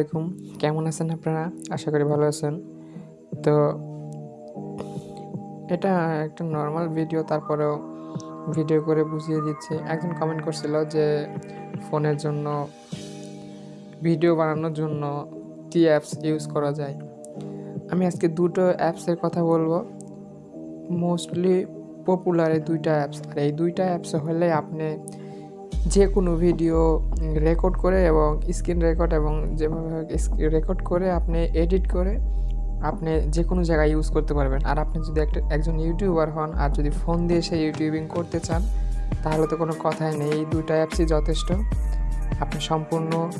আলাইকুম। কেমন আছেন আপনারা? আশা করি ভালো আছেন। তো এটা একটা নর্মাল ভিডিও তারপরেও ভিডিও করে বুঝিয়ে দিচ্ছি। একজন কমেন্ট করছিল যে ফোনের জন্য ভিডিও বানানোর জন্য কী অ্যাপস ইউজ করা যায়? আমি আজকে দুটো অ্যাপসের কথা বলব। মোস্টলি পপুলার এই দুইটা অ্যাপস আর এই দুইটা অ্যাপস হলে আপনি যে কোনো ভিডিও রেকর্ড করে এবং স্ক্রিন রেকর্ড এবং যেভাবে রেকর্ড করে আপনি এডিট করে আপনি যে কোনো জায়গায় ইউজ করতে পারবেন। আর আপনি যদি একটা, একজন ইউটিউবার হন আর যদি ফোন দিয়ে সে ইউটিউবিং করতে চান, তাহলে তো কোনো কথাই নেই। এই দুইটা অ্যাপসই যথেষ্ট। আপনি সম্পূর্ণ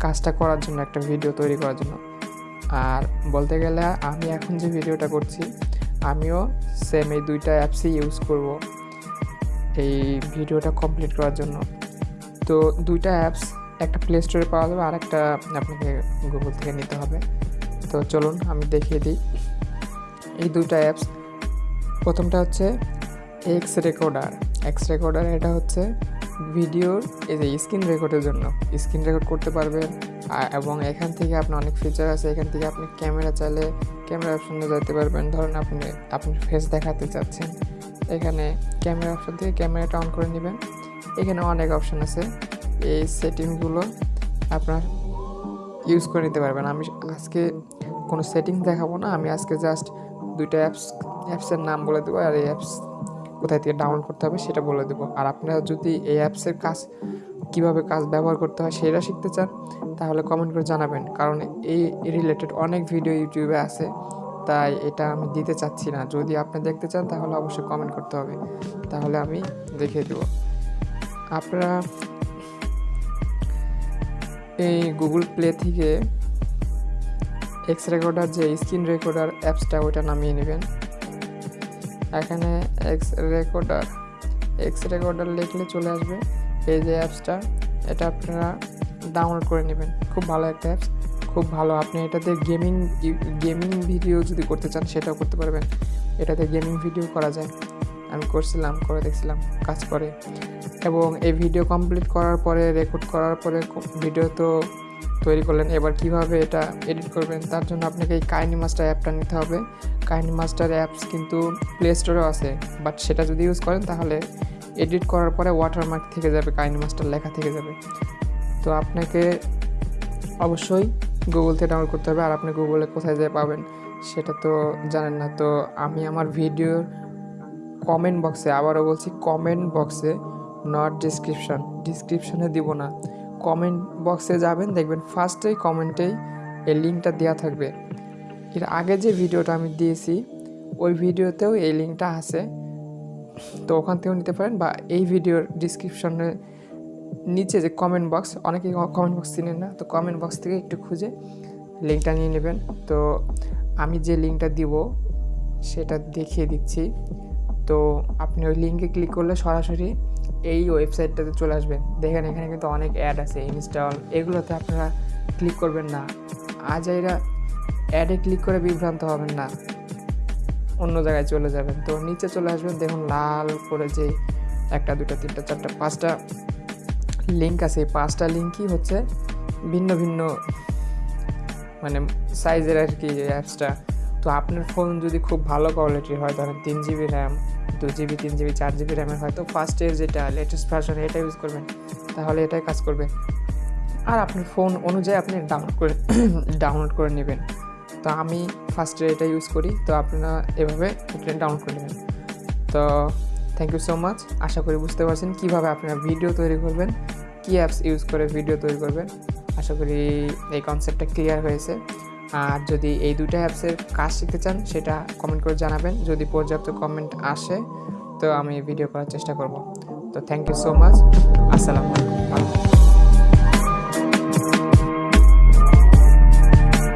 কাজটা করার জন্য, একটা ভিডিও তৈরি করার জন্য। আর বলতে গেলে আমি এখন যে ভিডিওটা করছি, আমিও সেম এই দুইটা অ্যাপসই ইউজ করব। এই ভিডিওটা কমপ্লিট করার জন্য। তো দুইটা অ্যাপস একটা প্লে স্টোরে পাওয়া যাবে আর একটা আপনাকে গুগল থেকে নিতে হবে। তো চলুন আমি দেখিয়ে দিই। এই দুইটা অ্যাপস প্রথমটা হচ্ছে এক্স রেকর্ডার এক্স রেকর্ডার এটা হচ্ছে ভিডিওর এই যে স্ক্রিন রেকর্ডের জন্য। স্ক্রিন রেকর্ড করতে পারবেন এবং এখান থেকে আপনার অনেক ফিচার আছে। এখান থেকে আপনি ক্যামেরা চাইলে ক্যামেরা অপশনে যেতে পারবেন। ধরুন আপনি আপনি ফেস দেখাতে চাচ্ছেন। এখানে ক্যামেরা অপশন থেকে ক্যামেরাটা অন করে নেবেন। এখানে অনেক অপশন আছে। এই সেটিংগুলো আপনার ইউজ করে নিতে পারবেন। আমি আজকে কোনো সেটিং দেখাবো না। আমি আজকে জাস্ট দুইটা অ্যাপস অ্যাপসের নাম বলে দেবো আর এই অ্যাপস কোথায় থেকে ডাউনলোড করতে হবে সেটা বলে দেবো। আর আপনারা যদি এই অ্যাপসের কাজ, কীভাবে কাজ ব্যবহার করতে হয় সেটা শিখতে চান, তাহলে কমেন্ট করে জানাবেন। কারণ এই রিলেটেড অনেক ভিডিও ইউটিউবে আছে। তাই এটা আমি দিতে চাচ্ছি না। যদি আপনি দেখতে চান, তাহলে অবশ্যই কমেন্ট করতে হবে। তাহলে আমি দেখিয়ে দেব। আপনারা এই গুগল প্লে থেকে এক্স রেকর্ডার যে স্ক্রিন রেকর্ডার অ্যাপসটা ওইটা নামিয়ে নেবেন। এখানে এক্স রেকর্ডার এক্স রেকর্ডার লিখলে চলে আসবে। এই যে অ্যাপসটা এটা আপনারা ডাউনলোড করে নেবেন। খুব ভালো একটা অ্যাপস খুব ভালো। আপনি এটাতে গেমিং গেমিং ভিডিও যদি করতে চান, সেটাও করতে পারবেন। এটাতে গেমিং ভিডিও করা যায়। আমি করছিলাম, করে দেখছিলাম, কাজ করে। এবং এই ভিডিও কমপ্লিট করার পরে, রেকর্ড করার পরে ভিডিও তো তৈরি করলেন। এবার কীভাবে এটা এডিট করবেন, তার জন্য আপনাকে এই কাহিনি মাস্টার অ্যাপটা নিতে হবে। কাহিনি মাস্টার অ্যাপস কিন্তু প্লে স্টোরেও আছে। বাট সেটা যদি ইউজ করেন, তাহলে এডিট করার পরে ওয়াটারমার্ক থেকে যাবে, কাহিনি মাস্টার লেখা থেকে যাবে। তো আপনাকে অবশ্যই গুগল থেকে ডাউনলোড করতে হবে আর আপনি গুগলে কোথায় যেয়ে পাবেন সেটা তো জানেন না। তো আমি আমার ভিডিওর কমেন্ট বক্সে আবারও বলছি কমেন্ট বক্সে নট ডিসক্রিপশান ডিসক্রিপশানে দিব না। কমেন্ট বক্সে যাবেন, দেখবেন ফার্স্টেই কমেন্টেই এই লিঙ্কটা দেওয়া থাকবে। এর আগে যে ভিডিওটা আমি দিয়েছি, ওই ভিডিওতেও এই লিঙ্কটা আছে। তো ওখান থেকেও নিতে পারেন বা এই ভিডিওর ডিসক্রিপশনে নিচে যে কমেন্ট বক্স অনেকে কমেন্ট বক্স চিনেন না, তো কমেন্ট বক্স থেকে একটু খুঁজে লিঙ্কটা নিয়ে নেবেন। তো আমি যে লিঙ্কটা দিব, সেটা দেখিয়ে দিচ্ছি। তো আপনি ওই লিঙ্কে ক্লিক করলে সরাসরি এই ওয়েবসাইটটাতে চলে আসবেন। দেখেন এখানে কিন্তু অনেক অ্যাড আছে ইনস্টল এগুলোতে আপনারা ক্লিক করবেন না। আজ এরা অ্যাডে ক্লিক করে বিভ্রান্ত হবেন না। অন্য জায়গায় চলে যাবেন। তো নিচে চলে আসবেন, দেখুন লাল করে যে একটা দুটা তিনটা, চারটা, পাঁচটা লিঙ্ক আছে, পাঁচটা লিঙ্কই হচ্ছে ভিন্ন ভিন্ন মানে সাইজের আর কি অ্যাপসটা তো আপনার ফোন যদি খুব ভালো কোয়ালিটির হয় ধরেন তিন জিবি র্যাম দু জিবি তিন জিবি চার জিবি র্যামের হয়তো ফার্স্ট এর যেটা লেটেস্ট ভার্সন এটা ইউজ করবেন। তাহলে এটাই কাজ করবে। আর আপনার ফোন অনুযায়ী আপনি ডাউনলোড করে ডাউনলোড করে নেবেন। তো আমি ফার্স্টে এটা ইউজ করি। তো আপনারা এভাবে এটা ডাউনলোড করে নেবেন। তো থ্যাংক ইউ সো মাচ আশা করি বুঝতে পারছেন কীভাবে আপনারা ভিডিও তৈরি করবেন। কী অ্যাপস ইউজ করে ভিডিও তৈরি করবেন আশা করি এই কনসেপ্টটা ক্লিয়ার হয়েছে। আর যদি এই দুইটা অ্যাপসের কাজ শিখতে চান, সেটা কমেন্ট করে জানাবেন। যদি পর্যাপ্ত কমেন্ট আসে, তো আমি ভিডিও করার চেষ্টা করব। তো থ্যাংক ইউ সো মাচ আসসালামু আলাইকুম।